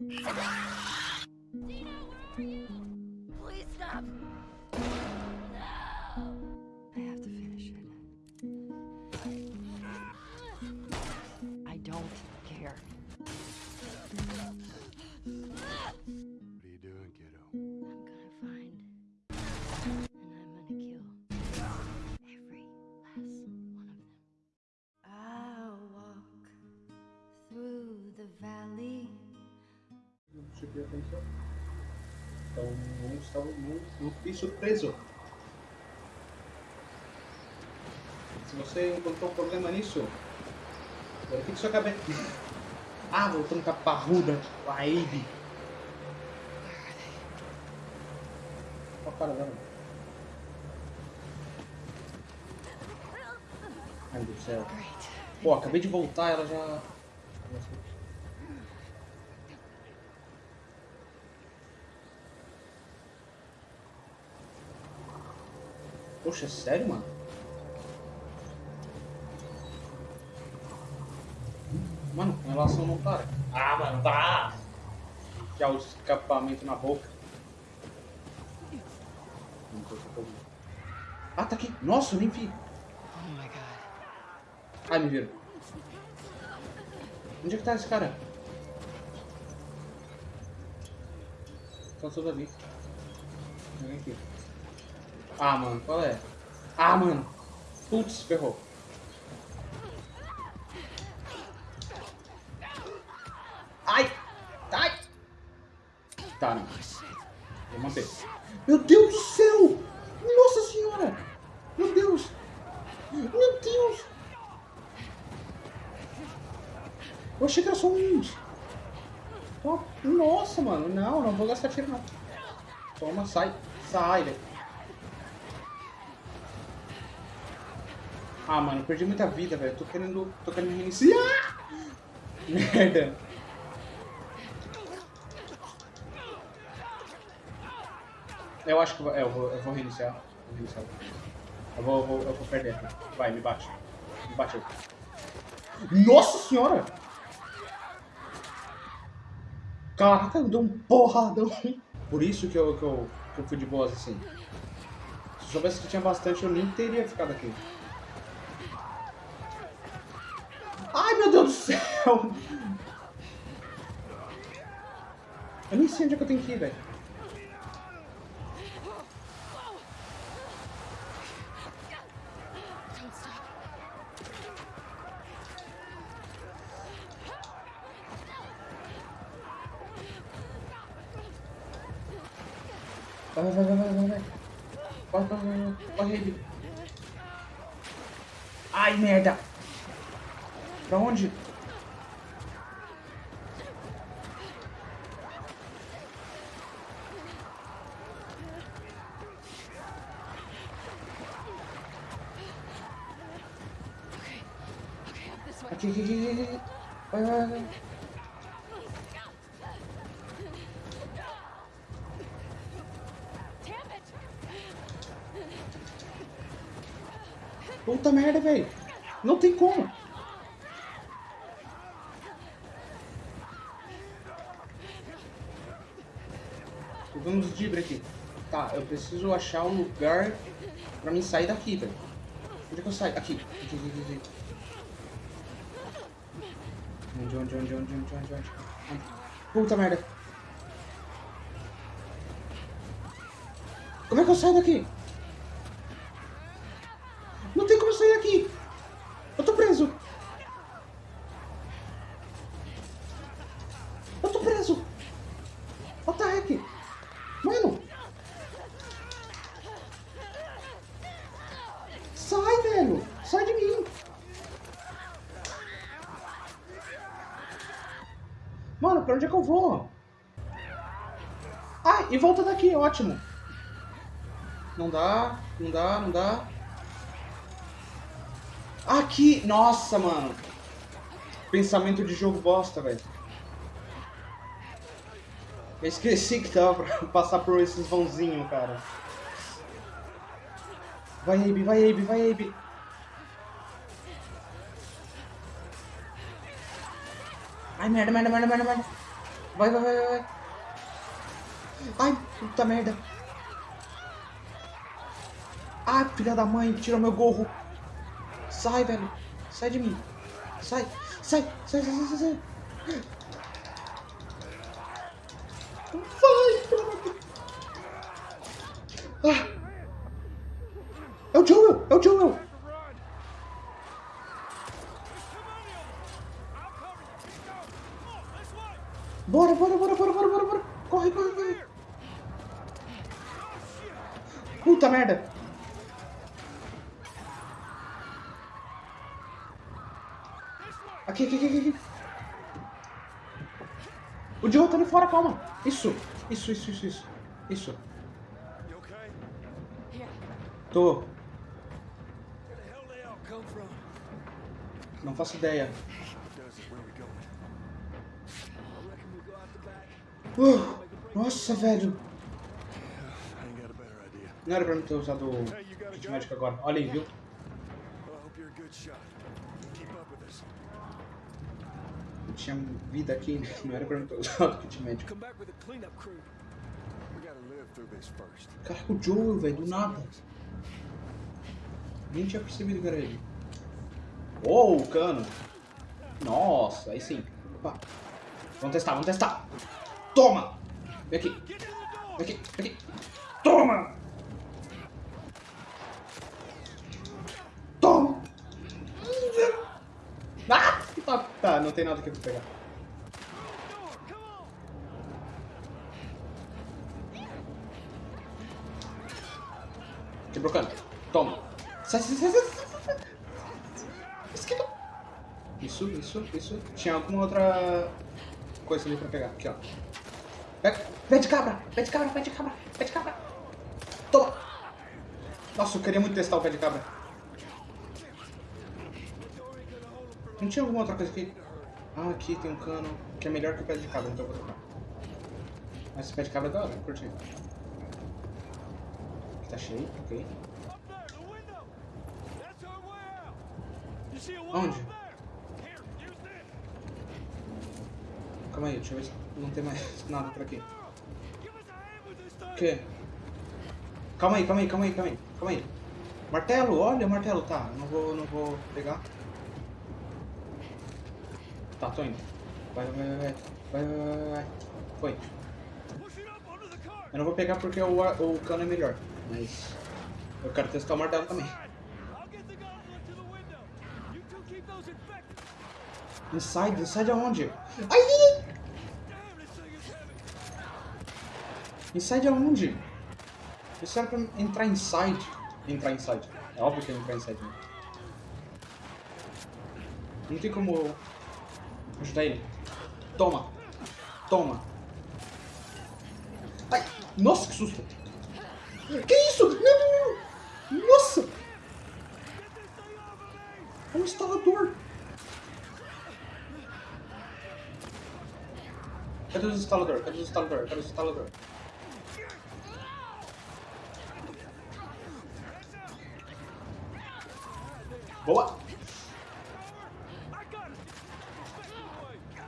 Dina, where are you? Prestei atenção. Então não, estava, não, não fiquei surpreso. Se você encontrou problema nisso, verifique sua cabeça. Ah, voltando com a parruda, com a Abe. Olha a cara dela. Ai, meu Deus do céu. Pô, acabei de voltar, ela já... Poxa, é sério, mano? Mano, com relação não para. Ah, mano, tá! Que é o escapamento na boca. Não tô. Ah, tá aqui. Nossa, eu nem vi. Oh my god. Ai, me viram. Onde é que tá esse cara? Tá tudo ali. Vem aqui. Ah, mano, qual é? Ah, mano. Putz, ferrou. Ai! Ai! Tá, não. Vou manter. Meu Deus do céu! Nossa senhora! Meu Deus! Meu Deus! Eu achei que era só uns. Nossa, mano. Não, não vou gastar tiro, não. Toma, sai. Sai, velho. Ah, mano, perdi muita vida, velho. Tô querendo. Tô querendo reiniciar. Merda. Eu acho que eu vou, é, eu vou, eu vou reiniciar. Vou reiniciar. Eu vou, eu vou, eu vou perder. Vai, me bate. Me bate. Nossa senhora! Caraca, eu dei um porradão. Por isso que eu, que eu, que eu fui de boas assim. Se soubesse que tinha bastante, eu nem teria ficado aqui. Meu Deus do céu! Eu nem sei onde é que eu tenho que ir, velho. Vai, vai, vai, vai, vai, vai. Vai, vai. Corre ele. Ai, merda. Pra onde? Aqui, aqui, aqui. Vai, vai, vai. Puta merda, velho. Não tem como. Uns dibre aqui. Tá, eu preciso achar um lugar pra mim sair daqui, velho. Onde é que eu saio? Aqui. Aqui, aqui, aqui, aqui. Onde, onde, onde, onde, onde, onde, onde? Puta merda. Como é que eu saio daqui? Não tem como eu sair daqui. Eu tô preso. Eu tô preso. What the heck? Mano. Sai, velho. Sai de mim. Mano, pra onde é que eu vou? Ah, e volta daqui, ótimo. Não dá, não dá, não dá. Aqui! Nossa, mano. Pensamento de jogo bosta, velho. Eu esqueci que dava pra passar por esses vãozinhos, cara. Vai, Abe, vai, Abe, vai, Abe. Ai, merda, merda, merda, merda, merda. Vai, vai, vai, vai. Ai, puta merda. Ai, filha da mãe, tira meu gorro. Sai, velho. Sai de mim. Sai, sai, sai, sai, sai, sai. Vai, pelo. Ah. É o Joel, é o Joel. Bora, bora, bora, bora, bora, bora, bora. Corre, corre, corre. Puta merda. Aqui, aqui, aqui, aqui. O Joe tá ali fora, calma. Isso, isso, isso, isso, isso. Isso. Tô. Não faço ideia. Uh, nossa, velho. Não era pra mim ter usado o Hey, you got a kit gun? médico agora. Olha aí, viu? Tinha vida aqui, não era pra mim ter usado o kit médico. Caraca, o Joel, velho, do nada. Nem tinha percebido que era ele. Oh, o cano. Nossa, aí sim. Opa. Vamos testar, vamos testar. Toma! Vem aqui. Vem aqui, vem aqui. Toma! Ah! Tá, tá, não tem nada eu vou pegar. Quebrou cano. Toma. Sai, sai, sai, sai. Isso, isso, isso. Tinha alguma outra coisa ali pra pegar. Aqui, ó. Pega. Pé de cabra, pé de cabra, pé de cabra, pé de cabra. Toma. Nossa, eu queria muito testar o pé de cabra. Não tinha alguma outra coisa aqui? Ah, aqui tem um cano que é melhor que o pé de cabra, então eu vou trocar. Mas esse pé de cabra é da hora, curti. Aqui tá cheio, ok. Onde? Calma aí, deixa eu ver se não tem mais nada por aqui. O quê? Calma aí, calma aí, calma aí, calma aí. Calma aí. Martelo, olha o martelo, tá. Não vou, não vou pegar. Tá, tô indo. Vai, vai, vai, vai. Vai, vai, vai. Foi. Eu não vou pegar porque o, o cano é melhor. Mas eu quero testar o martelo também. Inside, inside aonde? Ai! Inside aonde? Isso era pra entrar inside. Entrar inside. É óbvio que é entrar inside. Né? Não tem como ajudar ele. Toma. Toma. Ai! Nossa, que susto! Que isso? Não, não, não! Nossa! É um instalador! Cadê os instalador? Cadê os instalador? Cadê os instalador? Boa!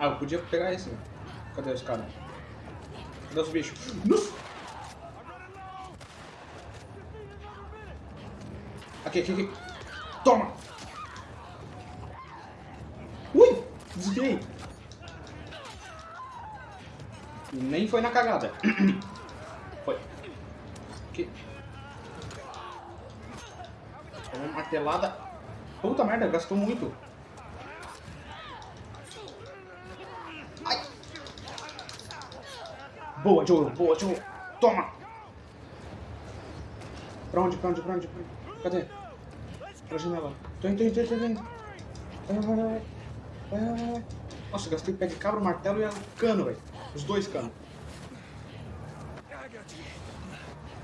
Ah, eu podia pegar esse. Cadê os caras? Cadê os bichos? Nossa! Aqui, aqui, aqui. Toma! Ui! Desviei! Nem foi na cagada. Foi. Aqui. Uma martelada. Puta merda, gastou muito. Boa, Joel. Boa, Joel. Toma. Pra onde, pra onde, pra onde? Pra onde? Cadê? Pra janela. Tô indo, tô indo, tô indo. Vai, vai, vai, vai. Vai, vai. Nossa, gastei pé de cabra, martelo e cano, velho. Os dois canos.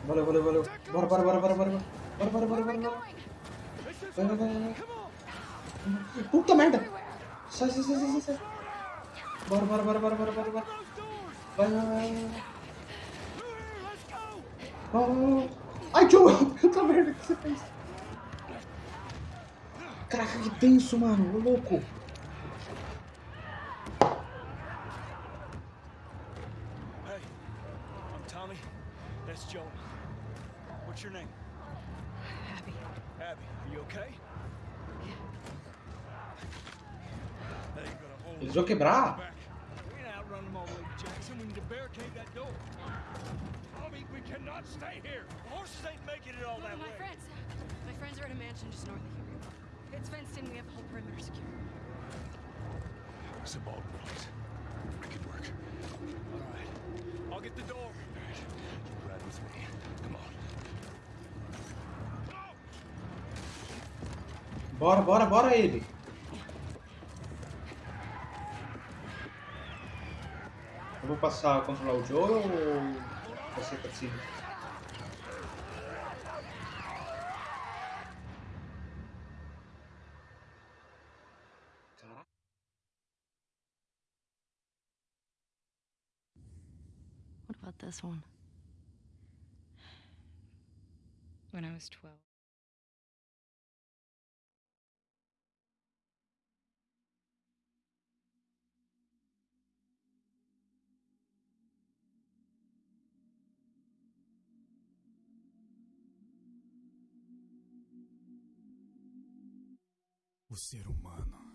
Valeu, valeu, valeu. Bora, bora, bora, bora, bora. Bora, bora, bora, bora, bora. Vai, vai, vai, vai. Puta merda! Sai, sai, sai, sai, sai, bora, bora, bora, bora, bora, bora. Vai lá, vai lá. Ai, Joel, puta merda que você fez. Caraca, que tenso, mano. Ô, louco. Hey, I'm Tommy. That's Joel. What's your name? Abby. Abby, are you okay? Eles vão quebrar? To Jackson. We need to barricade that door. Tommy, we cannot stay here. The horses ain't making it all No, that my way. friends. My friends are at a mansion just north of here. It's fenced in. We have the whole perimeter secure. It's a Baldwin place. It could work. All right. I'll get the door. You ride with me. Come on. Bora, bora, bora ele. Eu vou passar a controlar o Joe ou você tá assim? Caraca. What about this one? When I was 12. Ser humano